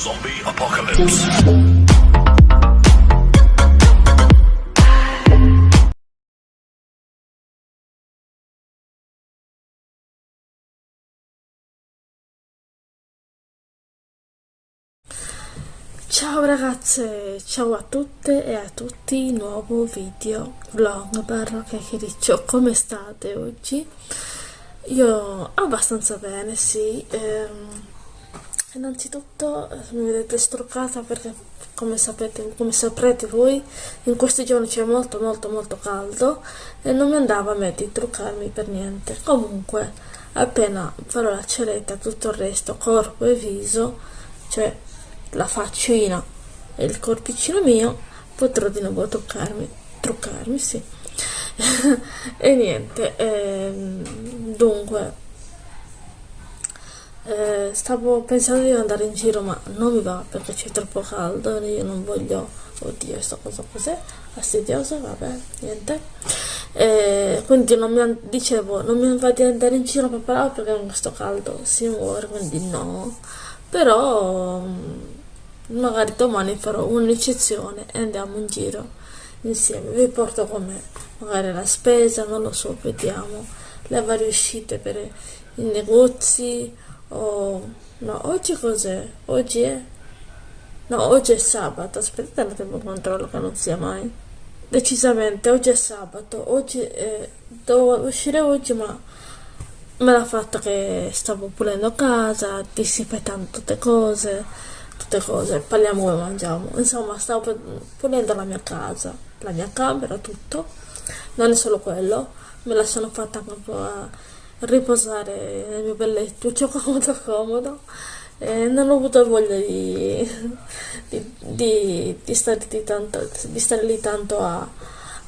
Zombie Apocalypse. Ciao ragazze, ciao a tutte e a tutti, nuovo video vlog barra chiacchiericcio, come state oggi? Io abbastanza bene, sì, ehm, innanzitutto eh, mi vedete struccata perché come sapete, come saprete voi, in questi giorni c'è molto molto molto caldo e non mi andava a me di truccarmi per niente, comunque appena farò la ceretta, tutto il resto, corpo e viso, cioè la faccina e il corpicino mio potrò di nuovo truccarmi truccarmi sì. E niente ehm, dunque eh, stavo pensando di andare in giro ma non mi va perché c'è troppo caldo e io non voglio oddio sto cosa cos'è? Fastidioso vabbè niente. Eh, quindi non mi dicevo non mi va di andare in giro per perché con questo caldo si muore quindi no. Però magari domani farò un'eccezione e andiamo in giro insieme. Vi porto con me magari la spesa non lo so vediamo le varie uscite per i negozi o no oggi cos'è? Oggi è? No oggi è sabato. Aspettate un attimo controllo che non sia mai. Decisamente oggi è sabato. Oggi è, devo uscire oggi ma me l'ha fatta che stavo pulendo casa disinfettando tutte cose tutte cose, parliamo come mangiamo. Insomma, stavo pulendo la mia casa, la mia camera, tutto. Non è solo quello, me la sono fatta a riposare nel mio bel lettuccio comodo comodo. E non ho avuto voglia di, di, di, di, stare, tanto, di stare lì tanto a,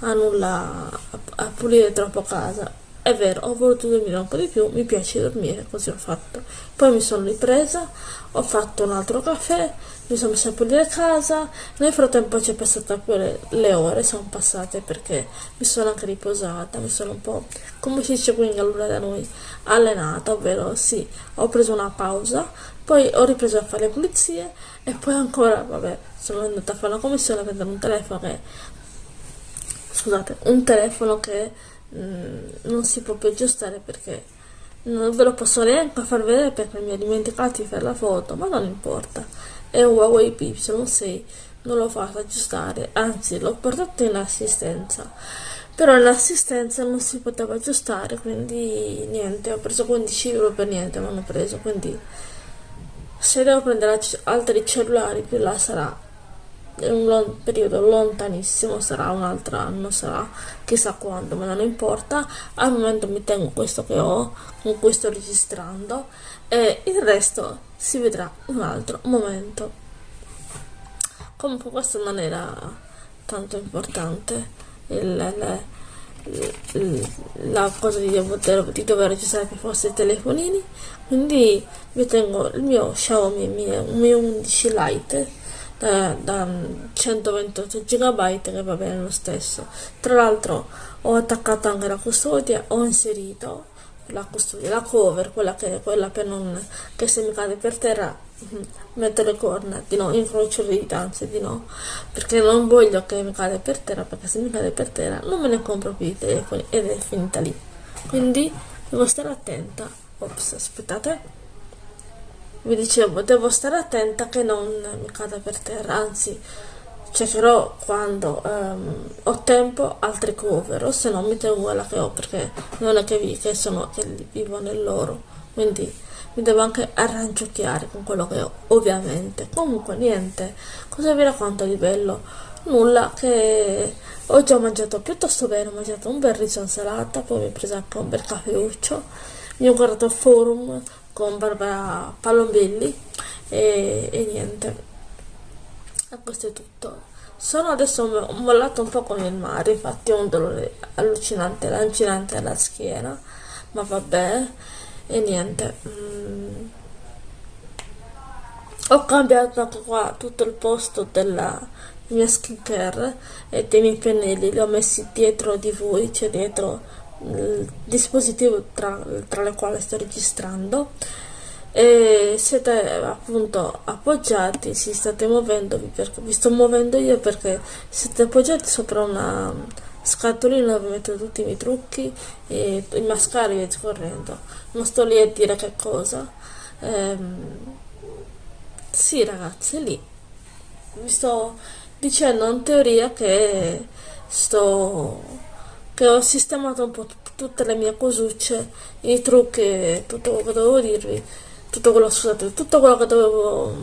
a nulla, a, a pulire troppo casa è vero, ho voluto dormire un po' di più, mi piace dormire, così ho fatto. Poi mi sono ripresa, ho fatto un altro caffè, mi sono messa a pulire casa, nel frattempo ci è passata pure le ore, sono passate perché mi sono anche riposata, mi sono un po', come si dice qui in Gallura da noi, allenata, ovvero sì, ho preso una pausa, poi ho ripreso a fare le pulizie e poi ancora, vabbè, sono andata a fare una commissione a prendere un telefono che, scusate, un telefono che Mm, non si può più aggiustare perché non ve lo posso neanche far vedere perché mi ho dimenticato di fare la foto ma non importa. È un Huawei P6 non l'ho fatto aggiustare anzi l'ho portato in assistenza. Però l'assistenza non si poteva aggiustare quindi niente ho preso 15 euro per niente mi hanno preso quindi se devo prendere altri cellulari più là sarà un long, periodo lontanissimo, sarà un altro anno, sarà chissà quando, ma non importa. Al momento mi tengo questo che ho, con cui sto registrando, e il resto si vedrà un altro momento. Comunque questo non era tanto importante. Il, il, la cosa di dover, di dover registrare per forza i telefonini quindi vi tengo il mio Xiaomi Mi 11 Lite da, da 128 GB che va bene lo stesso. Tra l'altro ho attaccato anche la custodia ho inserito la custodia la cover quella che quella per non che se mi cade per terra metto le corna di no incrocio le dita anzi di no. Perché non voglio che mi cade per terra perché se mi cade per terra non me ne compro più i telefoni ed è finita lì. Quindi devo stare attenta. Ops aspettate vi dicevo devo stare attenta che non mi cada per terra anzi cercherò quando um, ho tempo altri cover o se no mi tengo quella che ho perché non è che, vi, che, sono, che vivo nell'oro quindi mi devo anche arrangiocchiare con quello che ho ovviamente. Comunque niente cosa vi racconto di bello? Nulla che ho mangiato piuttosto bene ho mangiato un bel riso insalata poi mi ho preso anche un bel caffeuccio mi ho guardato forum con Barbara Palombelli e, e niente. E questo è tutto. Sono adesso mollato un po' con il mare infatti ho un dolore allucinante lancinante alla schiena ma vabbè e niente. Mm. ho cambiato anche qua tutto il posto della mia skincare e dei miei pennelli li ho messi dietro di voi cioè dietro il dispositivo tra, tra le quali sto registrando e siete appunto appoggiati, si state muovendo, perché vi sto muovendo io perché siete appoggiati sopra una scatolina dove metto tutti i miei trucchi e i mascari e scorrendo. Non sto lì a dire che cosa. Ehm, sì ragazzi, lì. Vi sto dicendo in teoria che sto che ho sistemato un po' tutte le mie cosucce, i trucchi, tutto quello che dovevo dirvi tutto quello, scusate, tutto quello che dovevo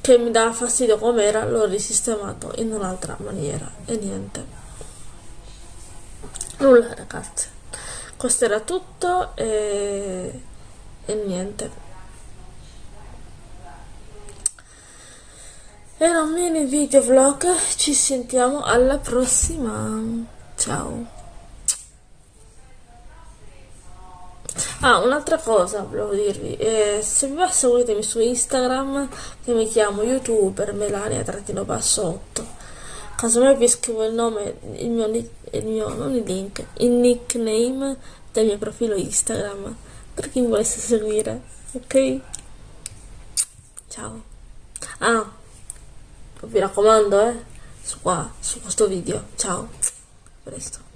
che mi dava fastidio com'era l'ho risistemato in un'altra maniera e niente. Nulla ragazzi. Questo era tutto e, e niente era un mini video vlog ci sentiamo alla prossima ciao Ah, un'altra cosa volevo dirvi, eh, se vi va seguitemi su Instagram che mi chiamo youtuber Melania trattino bassotto. Casomai vi scrivo il nome, il mio, il mio, non il link, il nickname del mio profilo Instagram per chi mi volesse seguire, ok? Ciao. Ah, vi raccomando, eh, su qua, su questo video. Ciao. A presto.